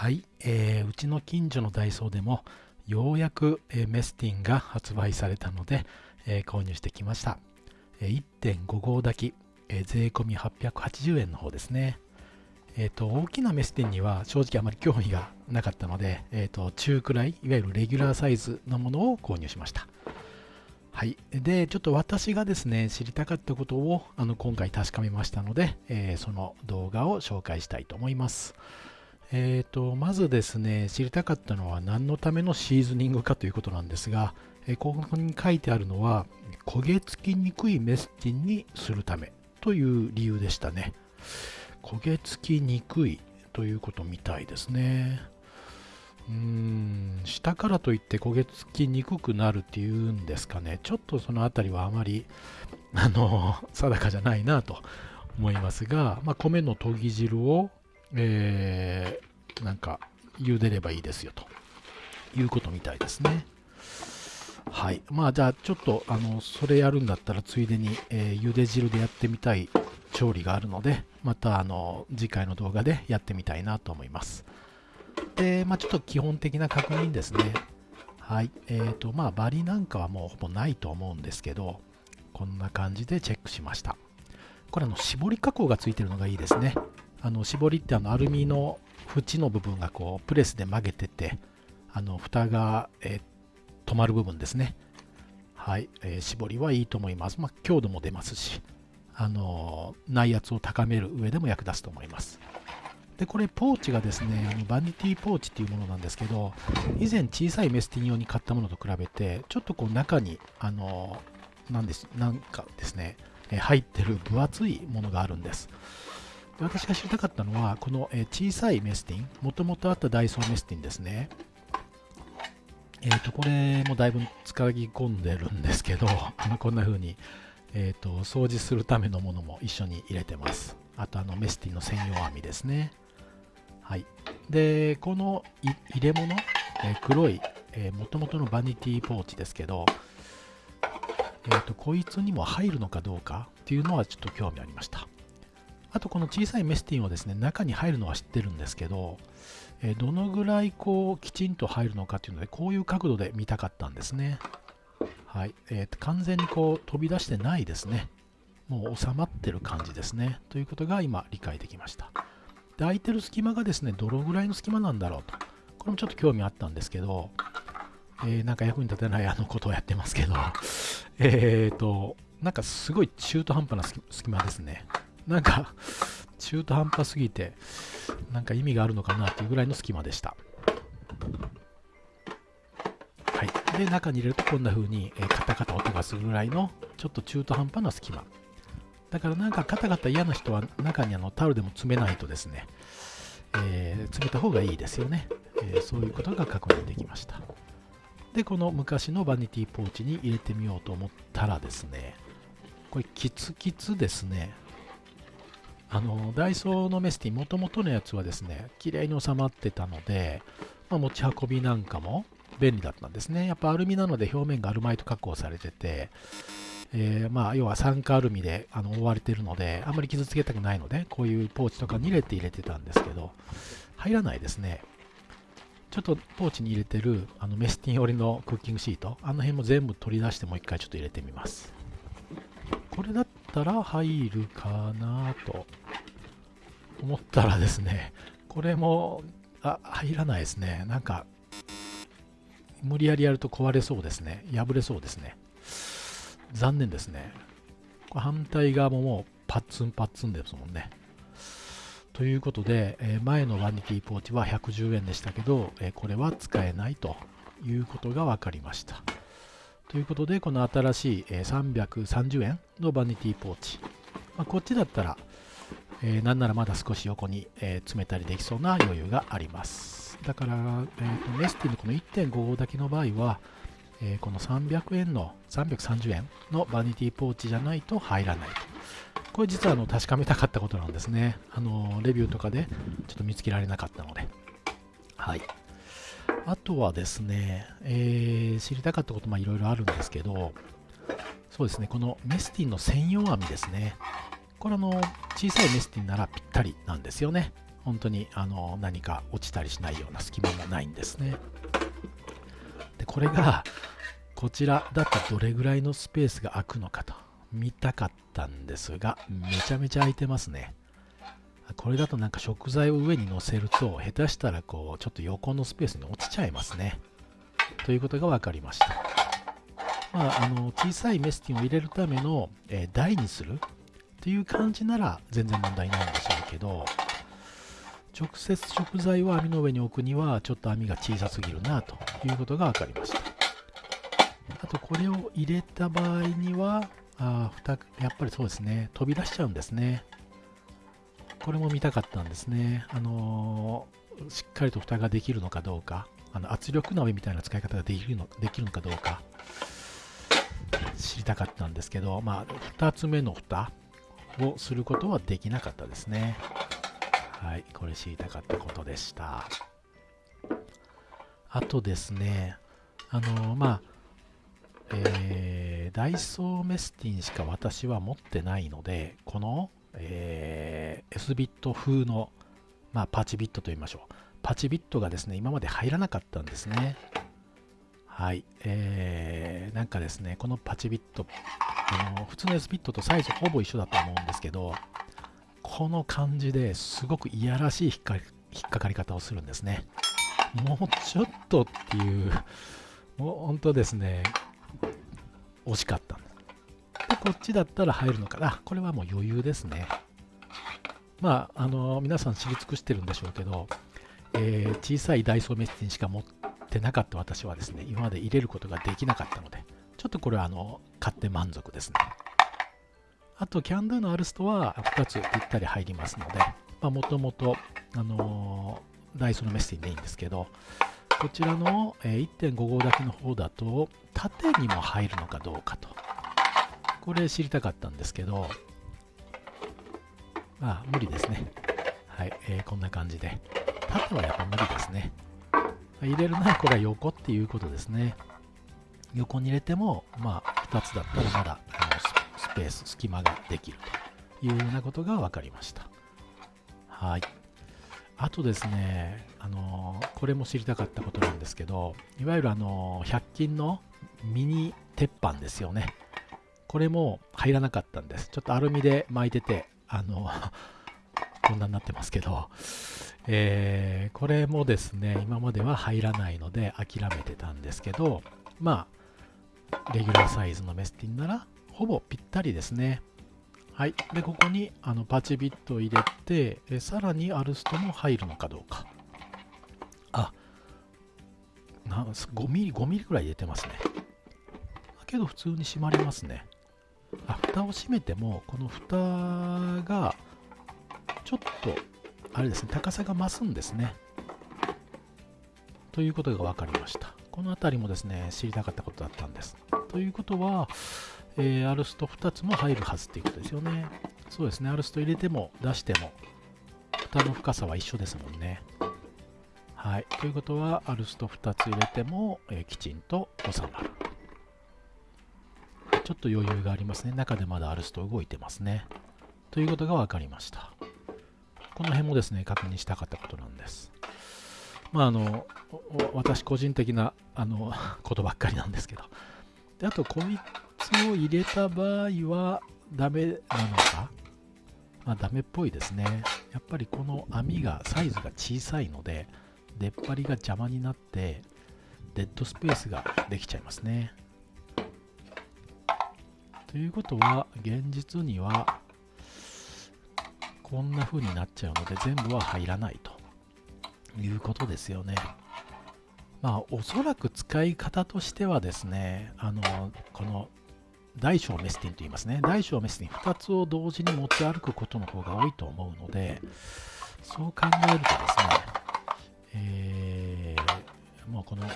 はい、えー、うちの近所のダイソーでもようやく、えー、メスティンが発売されたので、えー、購入してきました。えー、1.5号炊き、えー、税込み880円の方ですね。えっ、ー、と、大きなメスティンには正直あまり興味がなかったので、えっ、ー、と、中くらい、いわゆるレギュラーサイズのものを購入しました。はい。で、ちょっと私がですね、知りたかったことをあの今回確かめましたので、えー、その動画を紹介したいと思います。えーと、まずですね、知りたかったのは何のためのシーズニングかということなんですが、えー、ここに書いてあるのは、焦げ付きにくいメスティンにするためという理由でしたね。焦げ付きにくいということみたいですね。うーん、下からといって焦げ付きにくくなるっていうんですかね。ちょっとそのあたりはあまり、あの、定かじゃないなと思いますが、まあ、米の研ぎ汁をえー、なんか茹でればいいですよということみたいですね。はい。まあじゃあちょっとあのそれやるんだったらついでに、えー、茹で汁でやってみたい調理があるのでまたあの次回の動画でやってみたいなと思います。で、まあちょっと基本的な確認ですね。はい。え、ー、とまあバリなんかはもうほぼないと思うんですけどこんな感じでチェックしました。これあの絞り加工がついてるのがいいですね。あの絞りってあのアルミの縁の部分がこうプレスで曲げててあの蓋が、えー、止まる部分ですね。はい、えー、絞りはいいと思います、まあ、強度も出ますしあの内圧を高める上でも役立つと思います。でこれポーチがですねあのバニティポーチっていうものなんですけど以前小さいメスティン用に買ったものと比べてちょっとこう中にあのなんですなんかですね入ってる分厚いものがあるんです。私が知りたかったのは、この、え小さいメスティン、もともとあったダイソーメスティンですね。えっ、ー、と、これもだいぶ使い込んでるんですけど、こんな風に、えっ、ー、と、掃除するためのものも一緒に入れてます。あと、あの、メスティンの専用網ですね。はい。で、この入れ物、えー、黒い、えー、元々のバニティポーチですけど、えっ、と、こいつにも入るのかどうかっていうのはちょっと興味ありました。あとこの小さいメスティンはですね、中に入るのは知ってるんですけど、えどのぐらいこうきちんと入るのかっていうので、こういう角度で見たかったんですね。はい。えー、完全にこう飛び出してないですね。もう収まってる感じですね。ということが今理解できました。で、空いてる隙間がですね、どのぐらいの隙間なんだろうと。これもちょっと興味あったんですけど、えー、なんか役に立てないあのことをやってますけど、えっと、なんかすごい中途半端な隙間ですね。なんか 中途半端すぎてなんか意味があるのかなっていうぐらいの隙間でした。はい、で中に入れるとこんな風に、えー、カタカタ音がするぐらいのちょっと中途半端な隙間。だからなんかカタカタ嫌な人は中にあのタオルでも詰めないとですね、えー、詰めた方がいいですよね、えー、そういうことが確認できました。でこの昔のバニティポーチに入れてみようと思ったらですねこれキツキツですね。あのダイソーのメスティン、もともとのやつはですね、綺麗に収まってたので、まあ、持ち運びなんかも便利だったんですね。やっぱアルミなので表面がアルマイト加工されてて、えー、まあ要は酸化アルミであの覆われてるので、あんまり傷つけたくないので、こういうポーチとかに入れて入れてたんですけど、入らないですね。ちょっとポーチに入れてるあのメスティン寄りのクッキングシート、あの辺も全部取り出してもう一回ちょっと入れてみます。これだったら入るかなと思ったらですね、これも、あ、入らないですね。なんか、無理やりやると壊れそうですね。破れそうですね。残念ですね。反対側ももうパッツンパッツンですもんね。ということで、え前のバニティポーチは110円でしたけど、えこれは使えないということが分かりました。ということで、この新しい、え330円のバニティポーチ。まあ、こっちだったら、えー、なんならまだ少し横に、えー、詰めたりできそうな余裕があります。だから、えーと、メスティのこの1.5号だけの場合は、えー、この300円の、330円のバニティポーチじゃないと入らないと。これ実はあの確かめたかったことなんですね。あのレビューとかでちょっと見つけられなかったので。はい。あとはですね、えー、知りたかったこともいろいろあるんですけど、そうですね、このメスティンの専用網ですね。これあの、小さいメスティンならぴったりなんですよね。本当にあの何か落ちたりしないような隙間もないんですねでこれがこちらだとどれぐらいのスペースが空くのかと見たかったんですがめちゃめちゃ空いてますねこれだとなんか食材を上に乗せると下手したらこうちょっと横のスペースに落ちちゃいますね。ということが分かりました。まあ、あの小さいメスティンを入れるための、えー、台にするという感じなら全然問題ないんでしょうけど直接食材を網の上に置くにはちょっと網が小さすぎるなということが分かりました。あとこれを入れた場合にはあやっぱりそうですね。飛び出しちゃうんですね。これも見たかったんですねあのー、しっかりと蓋ができるのかどうかあの圧力鍋みたいな使い方ができるのできるのかどうか知りたかったんですけど、まあ、2つ目の蓋をすることはできなかったですね。はい、これ知りたかったことでした。あとですね、あのまあ、えー、ダイソーメスティンしか私は持ってないので、この、えー、S ビット風の、まあ、パチビットと言いましょう。パチビットがですね、今まで入らなかったんですね。はい、えー、なんかですね、このパチビット、あの普通の S ビットとサイズほぼ一緒だと思うんですけど、この感じですごくいやらしい引っか引っかかり方をするんですね。もうちょっとっていう、もう本当ですね、惜しかっこっちだったら入るのかな。これはもう余裕ですね。まあ、あの皆さん知り尽くしてるんでしょうけど、えー、小さいダイソーメッセンしか持ってなかった私はですね、今まで入れることができなかったので、ちょっとこれはあの買って満足ですね。あと、キャンドゥのアルストは2つぴったり入りますので、もともと、あのー、ダイソーのメッセージでいいんですけど、こちらの、1.5号炊きの方だと、縦にも入るのかどうかと。これ知りたかったんですけど、まあ、無理ですね。はい、えー、こんな感じで。縦はやっぱ無理ですね。入れるならこれは横っていうことですね。横に入れても、まあ、2つだったらまだあのスペース、隙間ができるというようなことが分かりました。はい。あとですね、あのこれも知りたかったことなんですけど、いわゆるあの100均のミニ鉄板ですよね。これも入らなかったんです。ちょっとアルミで巻いてて、あの こんなになってますけど、えー、これもですね、今までは入らないので諦めてたんですけど、まあ、レギュラーサイズのメスティンなら、ほぼぴったりですね。はい。で、ここにあのパチビットを入れて、えさらにアルストも入るのかどうか。あ、な5ミリ、5ミリくらい入れてますね。けど普通に閉まりますね。あ、蓋を閉めても、この蓋が、ちょっと、あれですね、高さが増すんですね。ということが分かりました。この辺りもですね、知りたかったことだったんです。ということは、えー、アルスト2つも入るはずっていうことですよね。そうですね、アルスト入れても出しても、蓋の深さは一緒ですもんね。はい。ということは、アルスト2つ入れても、えー、きちんと収まる。ちょっと余裕がありますね。中でまだアルスト動いてますね。ということが分かりました。この辺もですね、確認したかったことなんです。まあ、あの、私個人的なあの ことばっかりなんですけど。であと、こいつを入れた場合はダメなのか？まあ、ダメっぽいですね。やっぱりこの網がサイズが小さいので、出っ張りが邪魔になって、デッドスペースができちゃいますね。ということは、現実には、こんな風になっちゃうので、全部は入らないということですよね。まあ、おそらく使い方としてはですね、あの、この大小メスティンと言いますね。大小メスティン2つを同時に持ち歩くことの方が多いと思うので、そう考えるとですね、えー、もうこの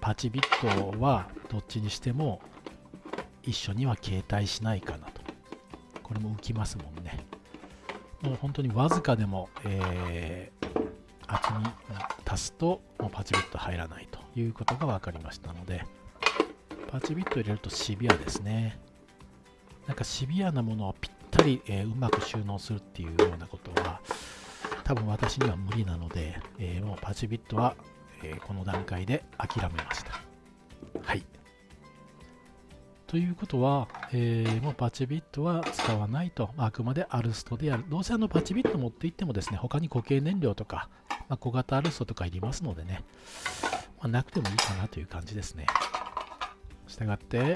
パチビットはどっちにしても一緒には携帯しないかなと。これも浮きますもんね。もう本当にわずかでも、えー、厚み足すともうパチビット入らないということが分かりましたので、パチビット入れるとシビアですね。なんかシビアなものをぴったり、えー、うまく収納するっていうようなことは、多分私には無理なので、えー、もうパチビットは、え、この段階で諦めました。はい。ということは、えー、もうパチビットは使わないと、あくまでアルストでやる。どうせあのパチビット持っていってもですね、他に固形燃料とか、まあ、小型アルストとかいりますのでね、まあ、なくてもいいかなという感じですね。したがって、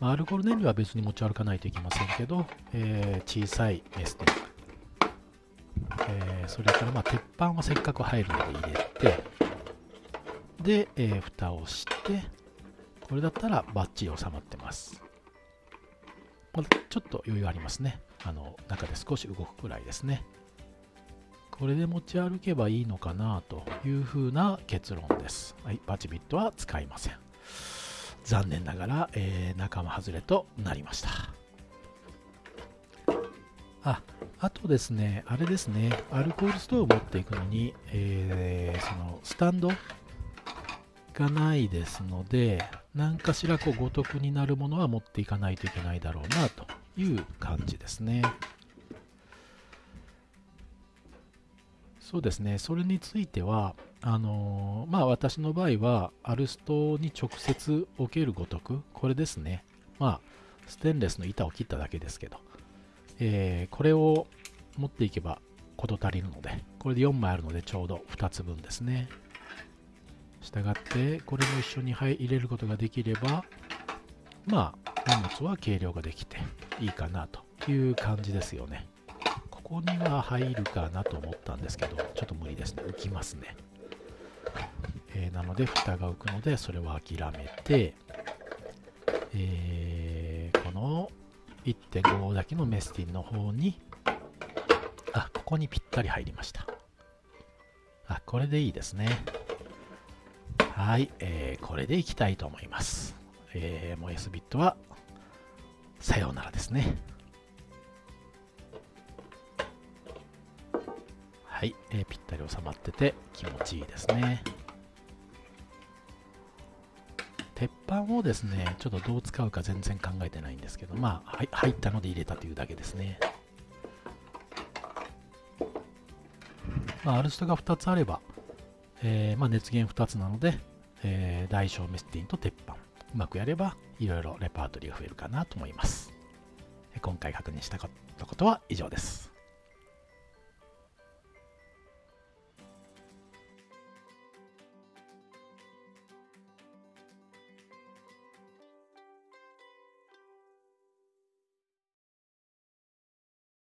まあ、アルコール燃料は別に持ち歩かないといけませんけど、えー、小さいエステえー、それからまあ鉄板はせっかく入るので入れて、で、えー、蓋をして、これだったらバッチリ収まってます。まあ、ちょっと余裕ありますね。あの中で少し動くくらいですね。これで持ち歩けばいいのかなというふうな結論です。はい、バチビットは使いません。残念ながら、えー、仲間外れとなりました。あ、あとですね、あれですね、アルコールストーブ持っていくのに、えー、そのスタンドがないですので、何かしらこうご得になるものは持っていかないといけないだろうなという感じですね。そうですね、それについては、あのー、まあ私の場合は、アルストに直接置けるごとく、これですね。まあ、ステンレスの板を切っただけですけど、えー、これを持っていけば事足りるので、これで4枚あるのでちょうど2つ分ですね。したがって、これも一緒に入れることができれば、まあ、荷物は軽量ができていいかなという感じですよね。ここには入るかなと思ったんですけど、ちょっと無理ですね。浮きますね。えー、なので、蓋が浮くので、それは諦めて、えー、この1.5だけのメスティンの方に、あ、ここにぴったり入りました。あ、これでいいですね。はい、えー、これでいきたいと思います。えー、もう S ビットは、さようならですね。はい、えー、ぴったり収まってて気持ちいいですね。鉄板をですね、ちょっとどう使うか全然考えてないんですけど、まあ、入ったので入れたというだけですね。まあ、アルストが2つあれば、えー、まあ、熱源2つなので、えー、大小メスティンと鉄板、うまくやれば、いろいろレパートリーが増えるかなと思います。今回確認したことは以上です。